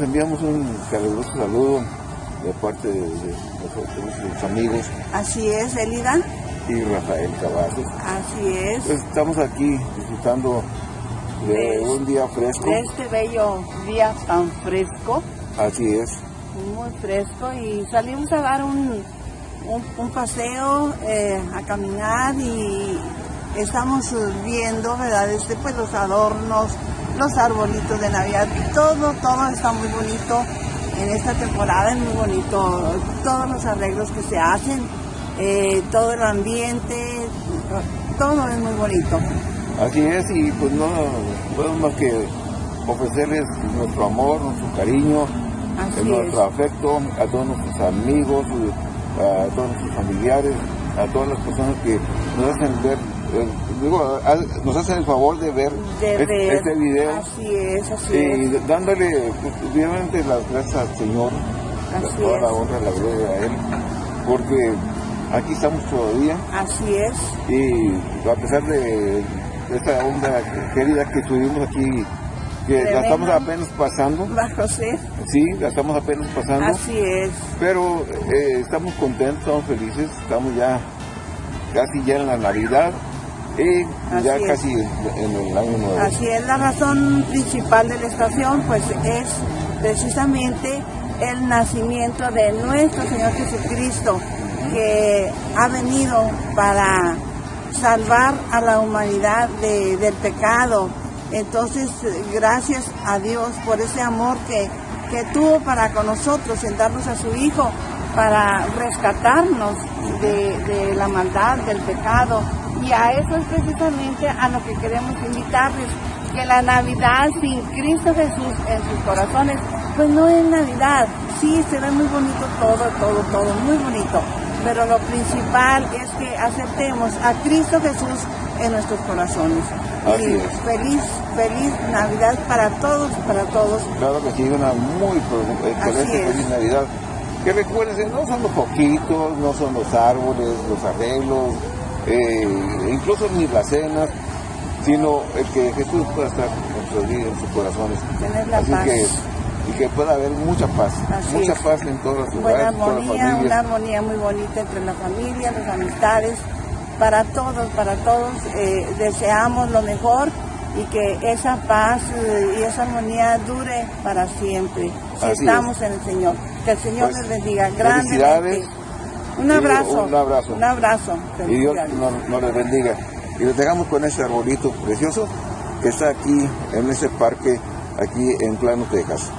enviamos un caluroso saludo de parte de, de nuestros amigos. Así es, Elida. Y Rafael Cavazos. Así es. Pues estamos aquí disfrutando de un día fresco. De este bello día tan fresco. Así es. Muy fresco y salimos a dar un, un, paseo, eh, a caminar y estamos viendo, ¿verdad? Este, pues los adornos, los arbolitos de Navidad, todo, todo está muy bonito en esta temporada, es muy bonito, todos los arreglos que se hacen, eh, todo el ambiente, todo es muy bonito. Así es, y pues no podemos más que ofrecerles nuestro amor, nuestro cariño, nuestro afecto a todos nuestros amigos, a todos nuestros familiares, a todas las personas que nos hacen ver digo, nos hacen el favor de ver, este, video. Así es, así y dándole, pues, obviamente, las gracias al Señor, así toda la honra, la gloria a Él, porque aquí estamos todavía. Así es. Y a pesar de esta onda querida que tuvimos aquí, que la estamos apenas pasando. Bajo sí. Sí, la estamos apenas pasando. Así es. Pero eh, estamos contentos, estamos felices, estamos ya casi ya en la Navidad y ya casi en el año nuevo. Así es, la razón principal de la estación pues es precisamente el nacimiento de nuestro Señor Jesucristo que ha venido para salvar a la humanidad del pecado. Entonces, gracias a Dios por ese amor que, que tuvo para con nosotros en darnos a su Hijo, para rescatarnos de, de la maldad, del pecado, y a eso es precisamente a lo que queremos invitarles, que la Navidad sin Cristo Jesús en sus corazones, pues no es Navidad. Sí, se ve muy bonito todo, todo, todo, muy bonito. Pero lo principal es que aceptemos a Cristo Jesús en nuestros corazones. y feliz, feliz Navidad para todos, para todos. Claro que sí, una muy excelente feliz Navidad. Que recuerden, no son los poquitos, no son los árboles, los arreglos, eh, incluso ni las cenas, sino el que Jesús pueda estar en sus corazones. Tener la Así Que, y que pueda haber mucha paz, mucha paz en todas las Buena armonía, una armonía muy bonita entre la familia, las amistades, para todos, para todos eh, deseamos lo mejor y que esa paz eh, y esa armonía dure para siempre, si estamos en el Señor. Que el Señor pues, les bendiga grandemente. Un abrazo. Un abrazo. Un abrazo. Y Dios nos, les bendiga. Y les dejamos con ese arbolito precioso que está aquí en ese parque, aquí en Plano, Texas.